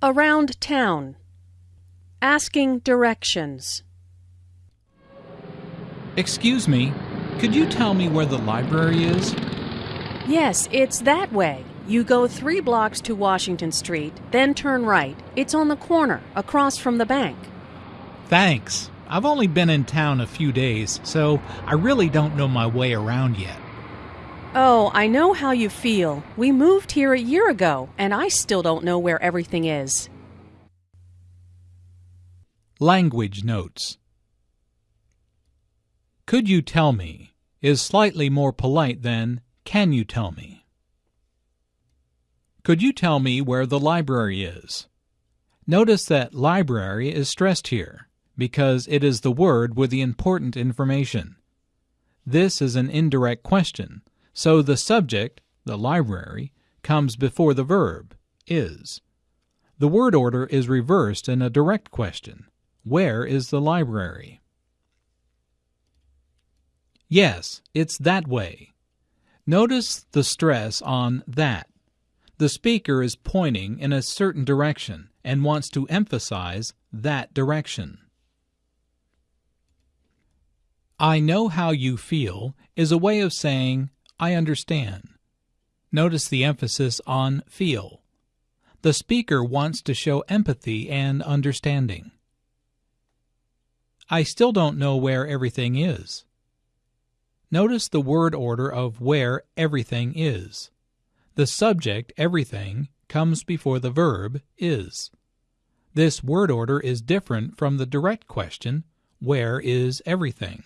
Around town. Asking directions. Excuse me, could you tell me where the library is? Yes, it's that way. You go three blocks to Washington Street, then turn right. It's on the corner, across from the bank. Thanks. I've only been in town a few days, so I really don't know my way around yet. Oh, I know how you feel. We moved here a year ago, and I still don't know where everything is. Language notes. Could you tell me is slightly more polite than can you tell me? Could you tell me where the library is? Notice that library is stressed here because it is the word with the important information. This is an indirect question, so the subject, the library, comes before the verb, is. The word order is reversed in a direct question. Where is the library? Yes, it's that way. Notice the stress on that. The speaker is pointing in a certain direction and wants to emphasize that direction. I know how you feel is a way of saying I understand. Notice the emphasis on feel. The speaker wants to show empathy and understanding. I still don't know where everything is. Notice the word order of where everything is. The subject, everything, comes before the verb, is. This word order is different from the direct question, where is everything?